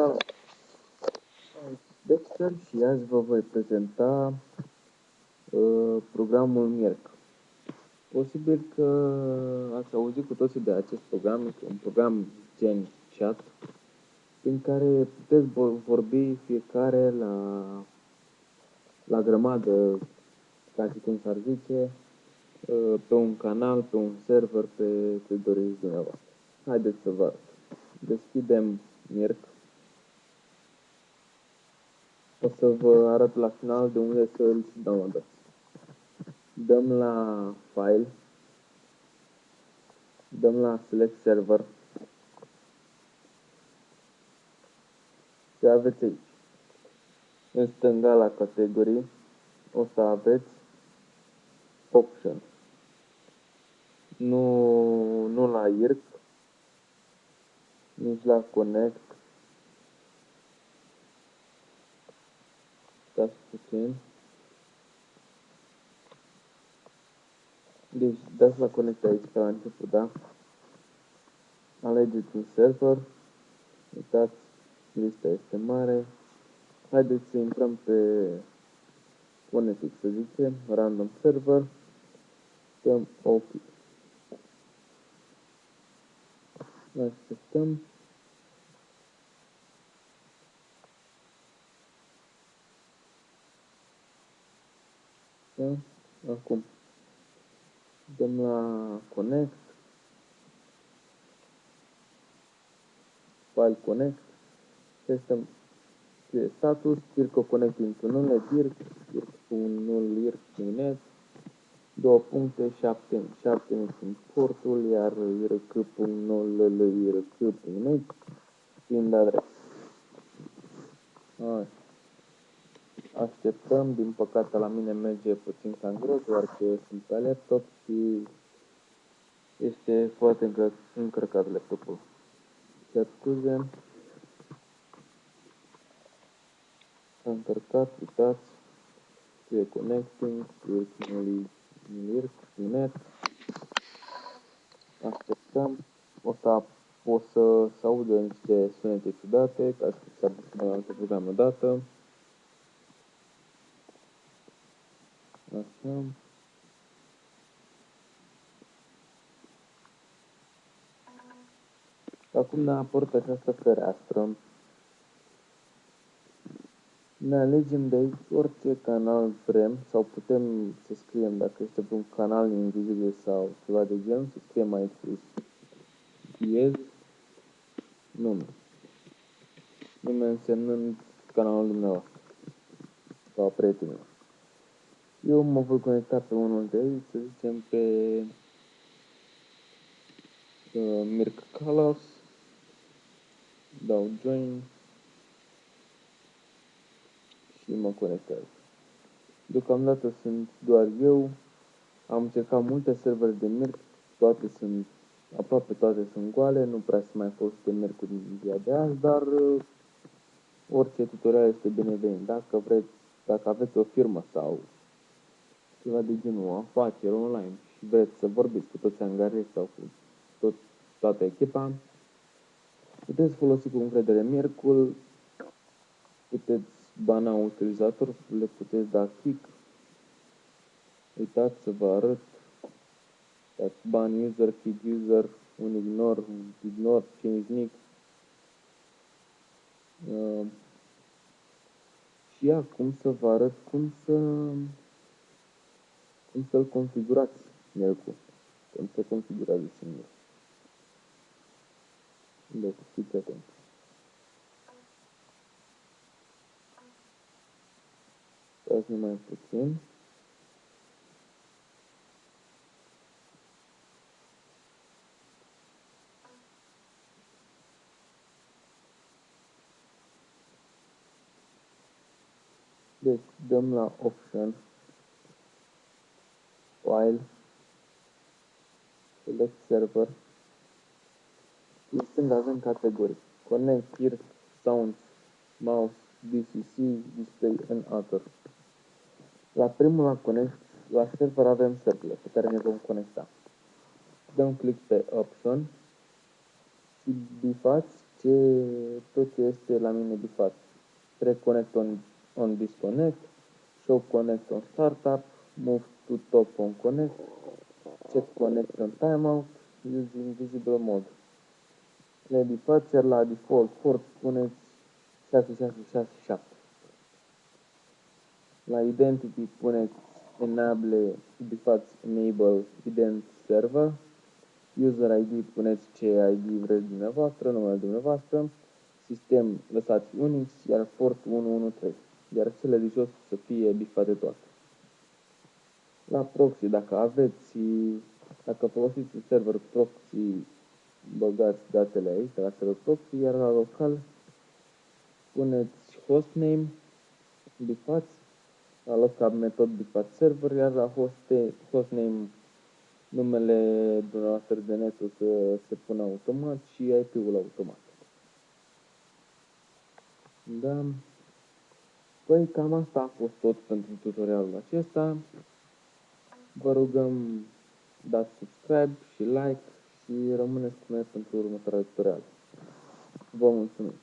Salut! Dexter și azi vă voi prezenta uh, programul MIRC. Posibil că ați auzit cu toții de acest program, este un program gen chat, prin care puteți vorbi fiecare la, la grămadă, ca și cum s-ar zice, uh, pe un canal, pe un server, pe ce doriți dumneavoastră. Haideți să vă arăt. Deschidem MIRC o să vă arăt la final de unde să îl downloadați. Dăm la File, dăm la Select Server și aveți aici. În stânga la categorii o să aveți Option. Nu, nu la IRC, nici la Connect, stați puțin. Deci dați la conect aici ca la început, da? Alegeți un server. Uitați, lista este mare. Haideți să intrăm pe Phonetics, să zicem, random server. Dăm OK. Așteptăm. Da? Acum. Dăm la Connect. File Connect. Testăm scrie status, circo connecting to null, dirk, dirk.null, irc.net, două puncte, 7, 7 sunt portul, iar irc.null, irc.net, fiind adresa. Așa. Așteptăm, din păcate la mine merge puțin cam greu, doar că sunt pe laptop și este foarte încărcat laptopul. Cer scuze. S-a încărcat, uitați, scrie connecting, scrie net. Așteptăm. O să o să, să audă niște sunete ciudate, ca să s-ar altă programă dată. Așa. Acum ne-a apărut această fereastră. Ne alegem de aici orice canal vrem sau putem să scriem dacă este pe un canal invizibil sau ceva de genul, să scriem aici sus diez nume. Nume însemnând canalul dumneavoastră sau prietenilor. Eu mă voi conecta pe unul de aici, să zicem pe uh, Mirc Colors, dau Join și mă conectez. Deocamdată sunt doar eu, am încercat multe servere de Mirc, toate sunt, aproape toate sunt goale, nu prea se mai folosește Mirc în ziua de azi, dar uh, orice tutorial este binevenit. Dacă vreți, dacă aveți o firmă sau ceva de genul afaceri online și vreți să vorbiți cu toți angajații sau cu tot, toată echipa, puteți folosi cu încredere Mircul, puteți bana utilizator, le puteți da kick, uitați să vă arăt, dați ban user, kick user, un ignore, un ignore, change nick, uh, și acum să vă arăt cum să cum să-l configurați Melcu. Cum se configurează singur. Deci fiți atenți. Stați numai puțin. Deci dăm la option file, select server, listând avem categorii, connect, here, sounds, mouse, DCC, display and other. La primul la connect, la server avem serverele pe care ne vom conecta. Dăm click pe option și bifați ce, tot ce este la mine bifat. Track connect on, on disconnect, show connect on startup, move to top on connect, check connect on timeout, using visible mode. Le bifat, iar la default port puneți 6667. La identity puneți enable, bifați enable ident server, user ID puneți ce ID vreți dumneavoastră, numele dumneavoastră, sistem lăsați Unix, iar port 113, iar cele de jos să fie bifate toate. La proxy, dacă aveți, dacă folosiți un server proxy, băgați datele aici, la server proxy, iar la local puneți hostname, bifați, la local metod bifat server, iar la hoste, hostname numele dumneavoastră de net o să se pună automat și IP-ul automat. Da. Păi cam asta a fost tot pentru tutorialul acesta. Vă rugăm dați subscribe și like și rămâneți cu noi pentru următoarea tutorial. Vă mulțumim!